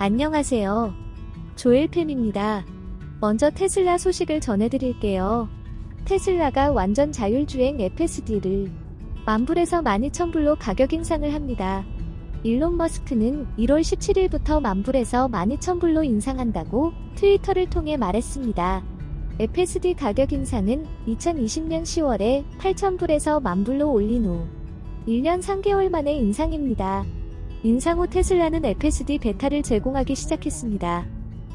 안녕하세요. 조엘팸입니다. 먼저 테슬라 소식을 전해드릴게요. 테슬라가 완전 자율주행 FSD를 만불에서 12,000불로 가격 인상을 합니다. 일론 머스크는 1월 17일부터 만불에서 12,000불로 인상한다고 트위터를 통해 말했습니다. FSD 가격 인상은 2020년 10월에 8,000불에서 만불로 올린 후 1년 3개월 만의 인상입니다. 인상 후 테슬라는 FSD 베타를 제공하기 시작했습니다.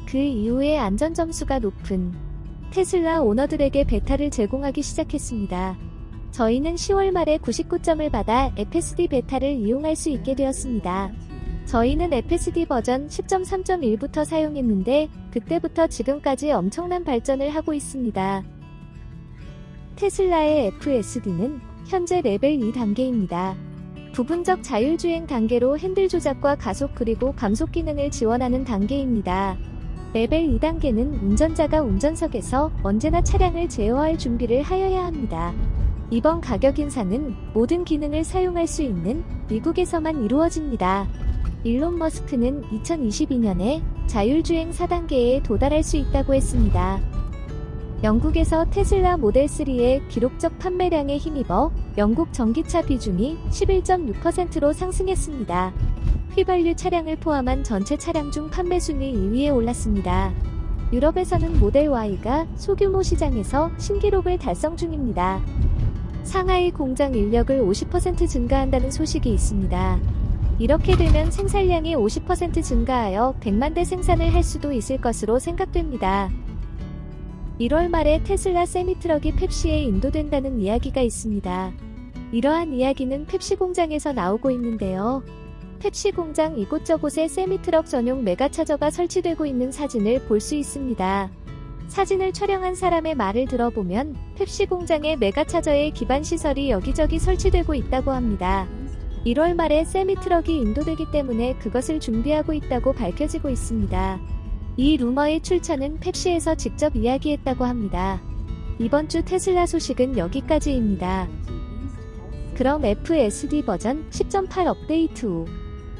그 이후에 안전 점수가 높은 테슬라 오너들에게 베타를 제공하기 시작했습니다. 저희는 10월 말에 99점을 받아 FSD 베타를 이용할 수 있게 되었습니다. 저희는 FSD 버전 10.3.1부터 사용했는데 그때부터 지금까지 엄청난 발전을 하고 있습니다. 테슬라의 FSD는 현재 레벨 2단계입니다. 부분적 자율주행 단계로 핸들 조작과 가속 그리고 감속 기능을 지원하는 단계입니다. 레벨 2단계는 운전자가 운전석에서 언제나 차량을 제어할 준비를 하여야 합니다. 이번 가격 인상은 모든 기능을 사용할 수 있는 미국에서만 이루어집니다. 일론 머스크는 2022년에 자율주행 4단계에 도달할 수 있다고 했습니다. 영국에서 테슬라 모델 3의 기록적 판매량에 힘입어 영국 전기차 비중이 11.6%로 상승했습니다. 휘발유 차량을 포함한 전체 차량 중 판매 순위 2위에 올랐습니다. 유럽에서는 모델 Y가 소규모 시장에서 신기록을 달성 중입니다. 상하이 공장 인력을 50% 증가한다는 소식이 있습니다. 이렇게 되면 생산량이 50% 증가하여 100만 대 생산을 할 수도 있을 것으로 생각됩니다. 1월 말에 테슬라 세미트럭이 펩시에 인도된다는 이야기가 있습니다. 이러한 이야기는 펩시 공장에서 나오고 있는데요. 펩시 공장 이곳저곳에 세미트럭 전용 메가차저가 설치되고 있는 사진을 볼 수 있습니다. 사진을 촬영한 사람의 말을 들어보면 펩시 공장의 메가차저의 기반 시설이 여기저기 설치되고 있다고 합니다. 1월 말에 세미 트럭이 인도되기 때문에 그것을 준비하고 있다고 밝혀지고 있습니다. 이 루머의 출처는 펩시에서 직접 이야기했다고 합니다. 이번 주 테슬라 소식은 여기까지입니다. 그럼 FSD 버전 10.8 업데이트 후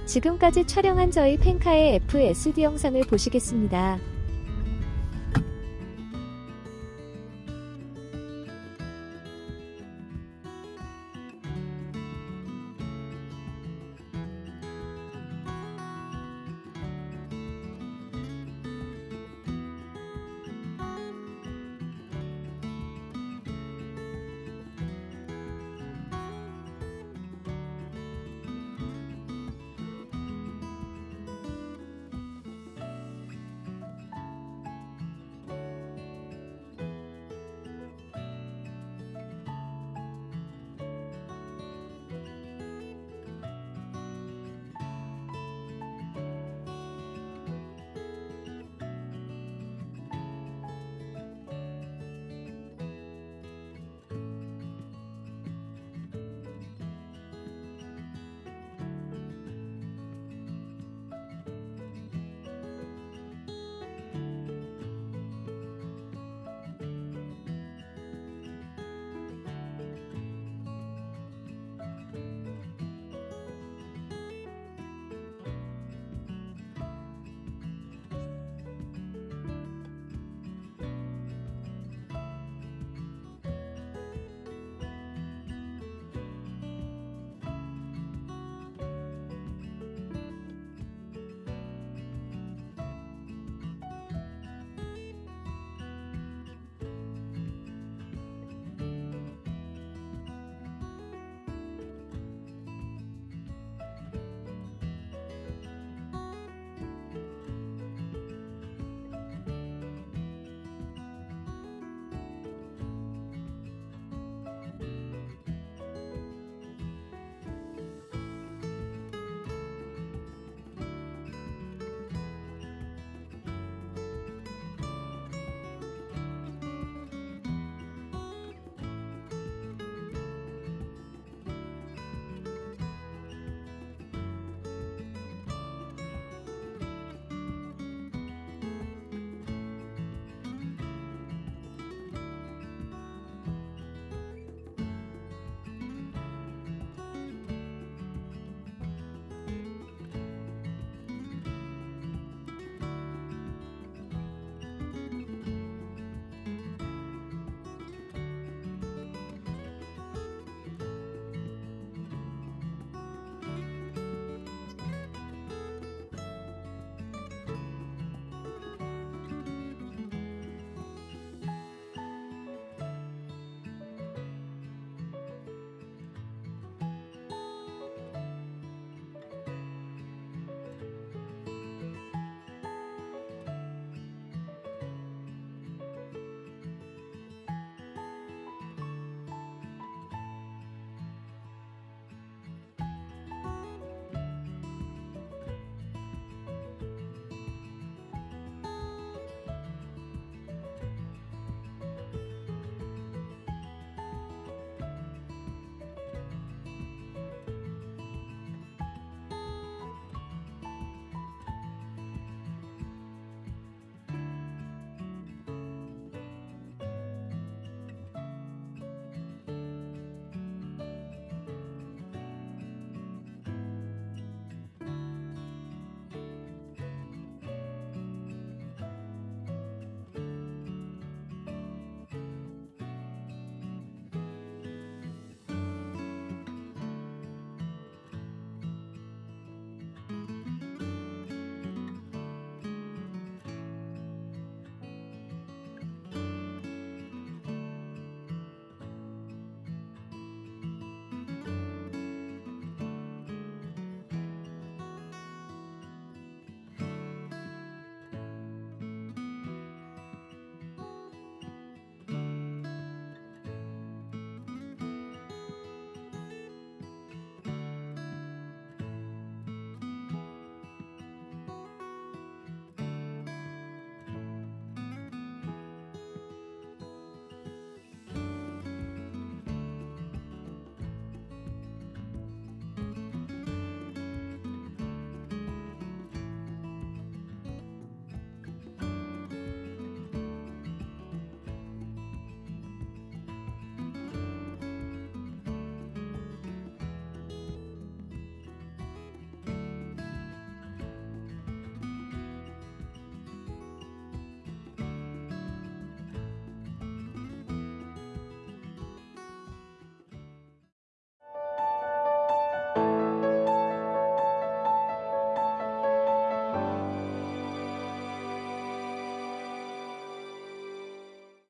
지금까지 촬영한 저희 펜카의 FSD 영상을 보시겠습니다.